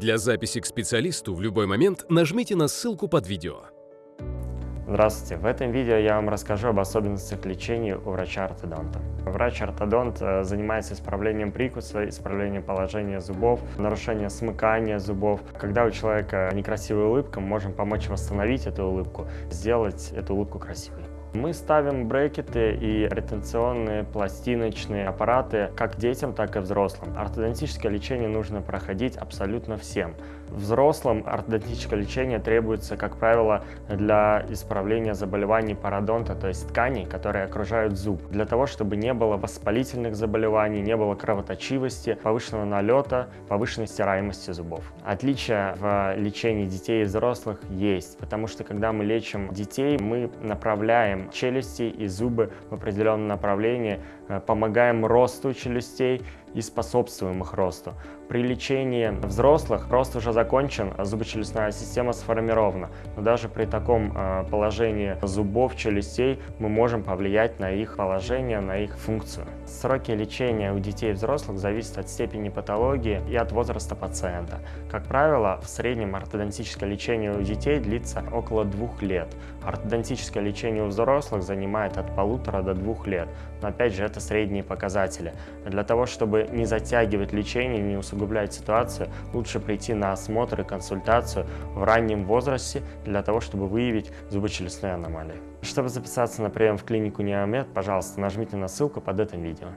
Для записи к специалисту в любой момент нажмите на ссылку под видео. Здравствуйте! В этом видео я вам расскажу об особенностях лечения у врача-ортодонта. Врач-ортодонт э, занимается исправлением прикуса, исправлением положения зубов, нарушением смыкания зубов. Когда у человека некрасивая улыбка, мы можем помочь восстановить эту улыбку, сделать эту улыбку красивой. Мы ставим брекеты и ретенционные пластиночные аппараты как детям, так и взрослым. Ортодонтическое лечение нужно проходить абсолютно всем. Взрослым ортодонтическое лечение требуется, как правило, для исправления заболеваний пародонта, то есть тканей, которые окружают зуб, для того, чтобы не было воспалительных заболеваний, не было кровоточивости, повышенного налета, повышенной стираемости зубов. Отличия в лечении детей и взрослых есть, потому что когда мы лечим детей, мы направляем направляем челюсти и зубы в определенном направлении, э, помогаем росту челюстей и способствуем их росту. При лечении взрослых рост уже закончен, зубочелюстная система сформирована. Но даже при таком э, положении зубов, челюстей мы можем повлиять на их положение, на их функцию. Сроки лечения у детей и взрослых зависят от степени патологии и от возраста пациента. Как правило, в среднем ортодонтическое лечение у детей длится около двух лет. Ортодонтическое лечение у взрослых занимает от полутора до двух лет. Но опять же, это средние показатели. Для того, не затягивать лечение, не усугублять ситуацию, лучше прийти на осмотр и консультацию в раннем возрасте для того, чтобы выявить зубочелюстные аномалии. Чтобы записаться на прием в клинику Неомед, пожалуйста, нажмите на ссылку под этим видео.